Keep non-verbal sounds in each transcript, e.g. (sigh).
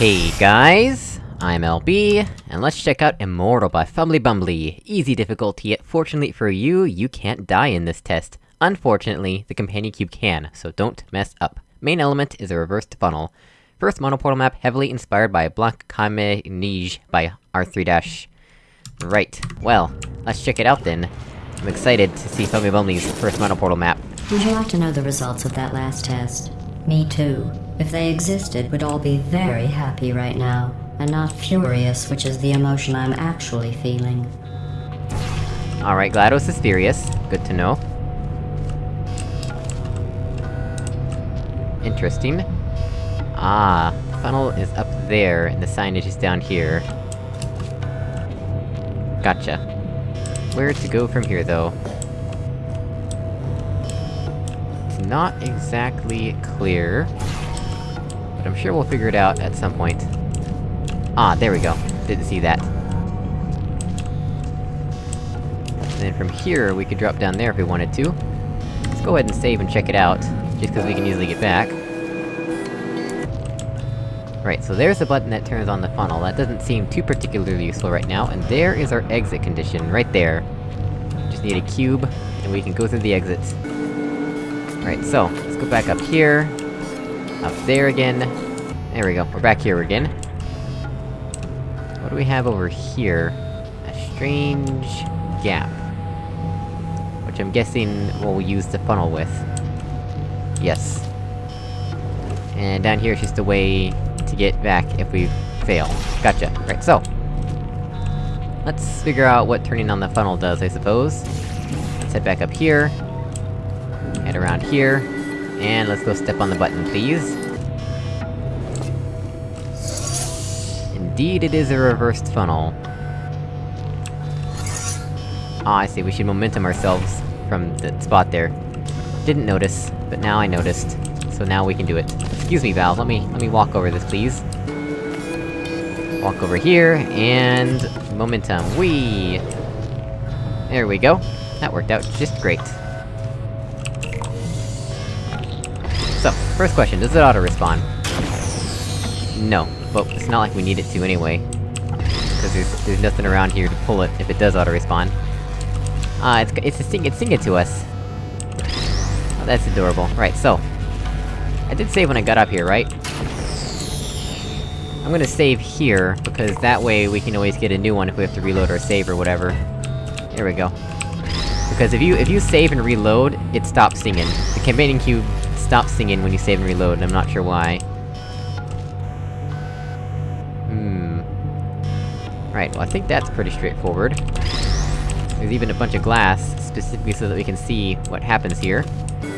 Hey guys, I'm LB, and let's check out Immortal by Fumbly Bumbly. Easy difficulty, yet fortunately for you, you can't die in this test. Unfortunately, the companion cube can, so don't mess up. Main element is a reversed funnel. First monoportal map heavily inspired by Blanc Kame Nige by R3-. Right, well, let's check it out then. I'm excited to see Fumbly Bumbly's first monoportal map. Would you like to know the results of that last test? Me too. If they existed, we'd all be very happy right now, and not furious, which is the emotion I'm actually feeling. Alright, GLaDOS is furious. Good to know. Interesting. Ah, funnel is up there, and the signage is down here. Gotcha. Where to go from here, though? Not exactly clear. But I'm sure we'll figure it out at some point. Ah, there we go. Didn't see that. And then from here, we could drop down there if we wanted to. Let's go ahead and save and check it out, just cause we can easily get back. Right, so there's the button that turns on the funnel, that doesn't seem too particularly useful right now, and there is our exit condition, right there. Just need a cube, and we can go through the exits. Right, so, let's go back up here. Up there again. There we go, we're back here again. What do we have over here? A strange... gap. Which I'm guessing we'll use the funnel with. Yes. And down here is just a way to get back if we fail. Gotcha. Right, so... Let's figure out what turning on the funnel does, I suppose. Let's head back up here. Head around here. And let's go step on the button, please. Indeed, it is a reversed funnel. Ah, I see, we should momentum ourselves from the spot there. Didn't notice, but now I noticed. So now we can do it. Excuse me, Valve, let me- let me walk over this, please. Walk over here, and... momentum, whee! There we go. That worked out just great. First question, does it auto-respawn? No, but it's not like we need it to anyway. Because there's, there's nothing around here to pull it if it does auto-respawn. Ah, it's- it's sing- it's singing to us. Oh, that's adorable. Right, so... I did save when I got up here, right? I'm gonna save here, because that way we can always get a new one if we have to reload our save or whatever. There we go. Because if you- if you save and reload, it stops singing. The companion cube stops singing when you save and reload, and I'm not sure why. Hmm... Right, well I think that's pretty straightforward. There's even a bunch of glass, specifically so that we can see what happens here. So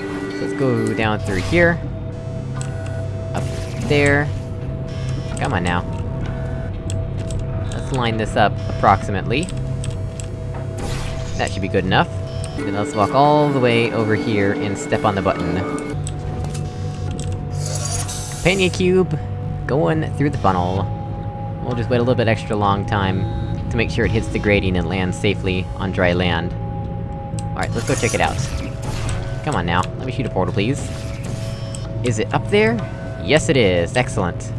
let's go down through here. Up there. Come on now. Let's line this up, approximately. That should be good enough. Then let's walk all the way over here and step on the button. Companion cube, going through the funnel. We'll just wait a little bit extra long time to make sure it hits the grading and lands safely on dry land. Alright, let's go check it out. Come on now, let me shoot a portal, please. Is it up there? Yes it is, excellent.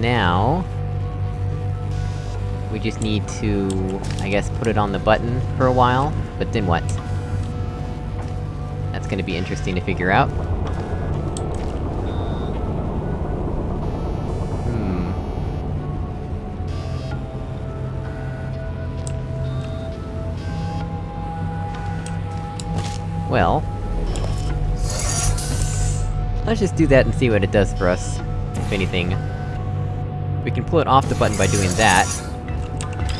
Now... We just need to, I guess, put it on the button for a while, but then what? Gonna be interesting to figure out. Hmm... Well... Let's just do that and see what it does for us, if anything. We can pull it off the button by doing that.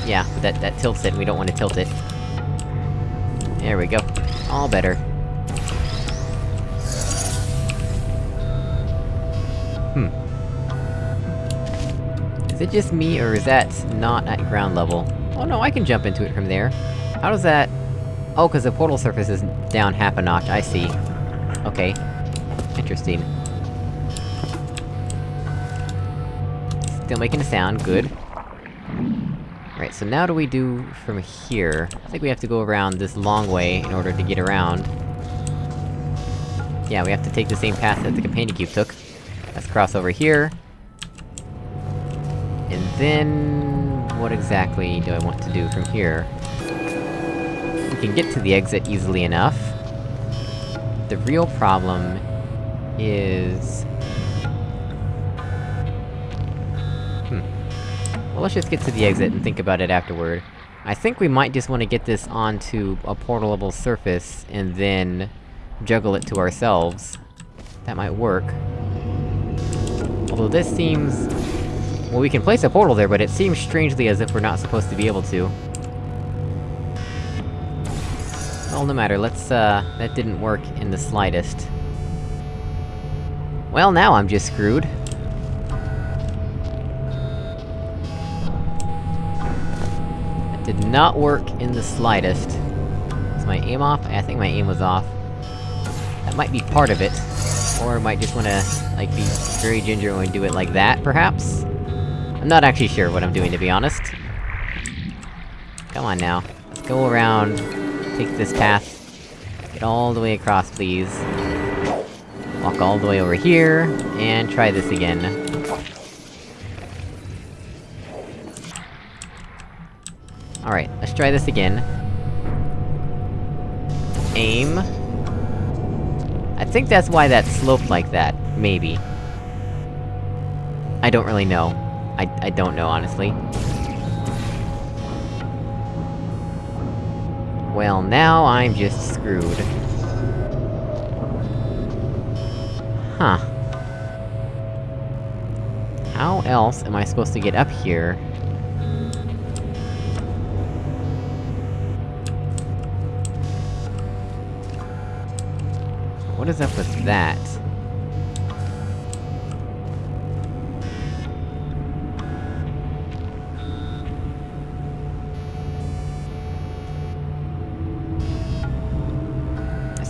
Yeah, that- that tilts it, and we don't want to tilt it. There we go. All better. Is it just me, or is that not at ground level? Oh no, I can jump into it from there. How does that... Oh, cause the portal surface is down half a notch, I see. Okay. Interesting. Still making a sound, good. Right, so now do we do from here? I think we have to go around this long way in order to get around. Yeah, we have to take the same path that the companion cube took. Let's cross over here. And then... what exactly do I want to do from here? We can get to the exit easily enough. The real problem... is... Hmm. Well, let's just get to the exit and think about it afterward. I think we might just want to get this onto a portalable surface, and then... juggle it to ourselves. That might work. Although this seems... Well, we can place a portal there, but it seems strangely as if we're not supposed to be able to. Well, no matter, let's, uh... That didn't work in the slightest. Well, now I'm just screwed. That did not work in the slightest. Is my aim off? I think my aim was off. That might be part of it. Or I might just wanna, like, be very ginger and do it like that, perhaps? I'm not actually sure what I'm doing, to be honest. Come on now. Let's go around, take this path. Get all the way across, please. Walk all the way over here, and try this again. Alright, let's try this again. Aim. I think that's why that sloped like that, maybe. I don't really know. I- I don't know, honestly. Well, now I'm just screwed. Huh. How else am I supposed to get up here? What is up with that?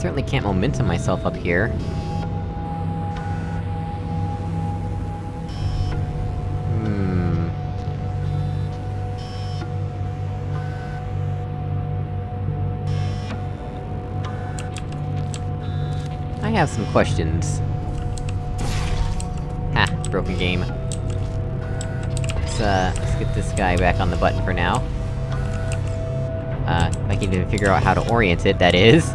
Certainly can't momentum myself up here. Hmm... I have some questions. Ha, broken game. Let's, uh, let's get this guy back on the button for now. Uh, I can even figure out how to orient it, that is.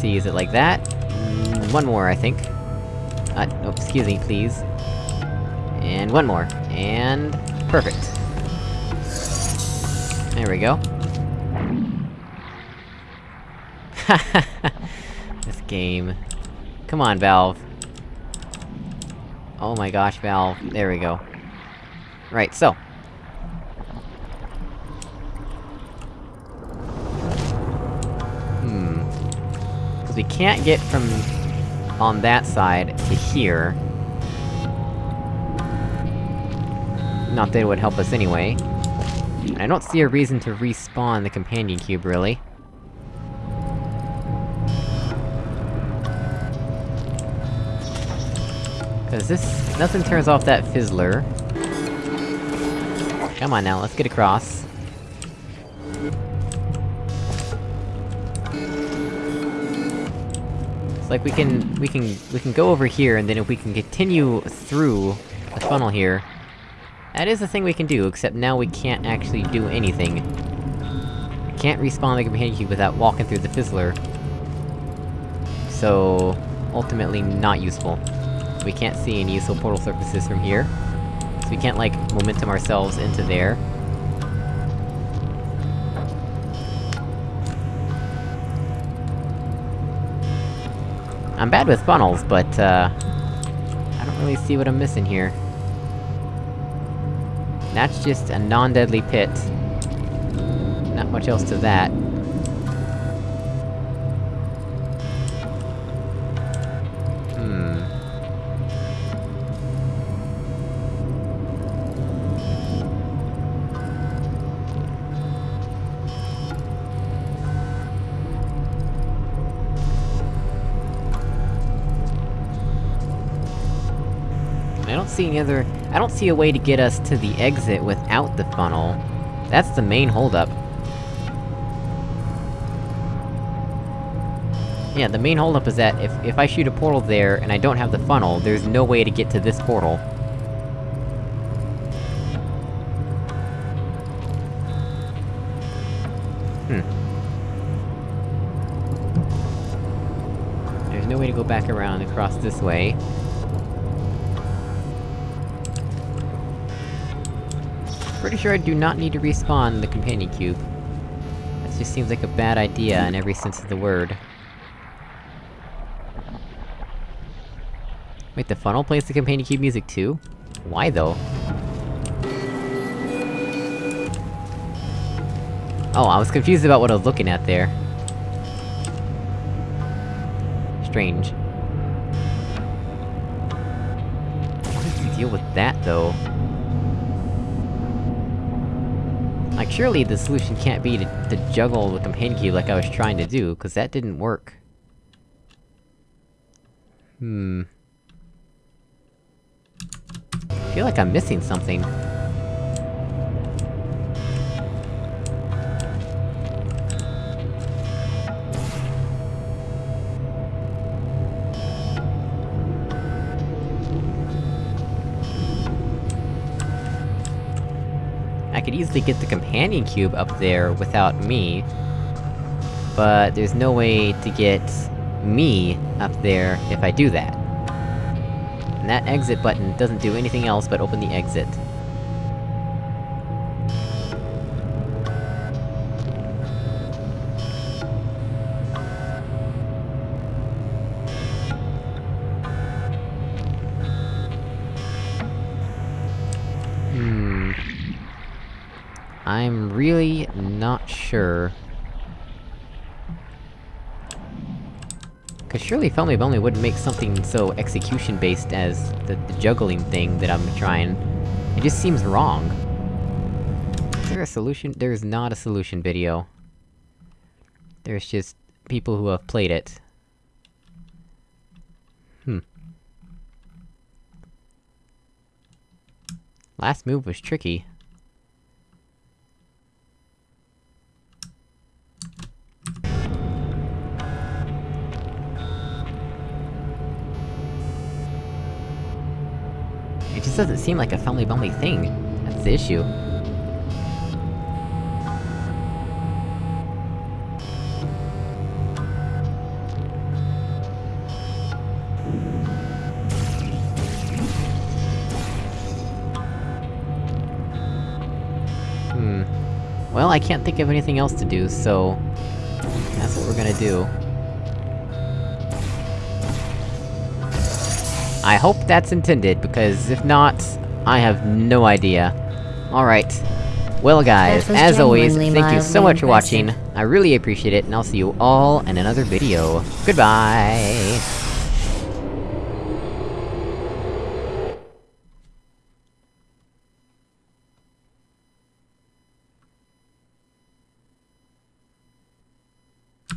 See, is it like that? Mm, one more, I think. Uh, oh, excuse me, please. And one more. And... perfect. There we go. (laughs) this game. Come on, Valve. Oh my gosh, Valve. There we go. Right, so. Cause we can't get from... on that side to here. Not that it would help us anyway. I don't see a reason to respawn the companion cube, really. Cause this- nothing turns off that fizzler. Come on now, let's get across. Like we can- we can- we can go over here, and then if we can continue through the funnel here... That is the thing we can do, except now we can't actually do anything. Can't respawn the companion cube without walking through the fizzler. So... ultimately not useful. We can't see any useful portal surfaces from here. So we can't, like, momentum ourselves into there. I'm bad with funnels, but, uh... I don't really see what I'm missing here. That's just a non-deadly pit. Not much else to that. I don't see any other- I don't see a way to get us to the exit without the funnel. That's the main holdup. Yeah, the main holdup is that if- if I shoot a portal there, and I don't have the funnel, there's no way to get to this portal. Hmm. There's no way to go back around across this way. Pretty sure I do not need to respawn the companion cube. That just seems like a bad idea in every sense of the word. Wait, the funnel plays the companion cube music too? Why though? Oh, I was confused about what I was looking at there. Strange. What does he deal with that, though? Surely the solution can't be to, to juggle the companion cube like I was trying to do, cause that didn't work. Hmm... I feel like I'm missing something. I could easily get the companion cube up there without me. But there's no way to get me up there if I do that. And that exit button doesn't do anything else but open the exit. I'm really not sure... Cause surely Fumbly Bumbly wouldn't make something so execution-based as the, the juggling thing that I'm trying. It just seems wrong. Is there a solution? There's not a solution video. There's just people who have played it. Hmm. Last move was tricky. Doesn't seem like a Fumbly Bumbly thing. That's the issue. Hmm. Well, I can't think of anything else to do, so... That's what we're gonna do. I hope that's intended, because if not, I have no idea. Alright. Well guys, as always, thank you so much for watching. I really appreciate it, and I'll see you all in another video. Goodbye!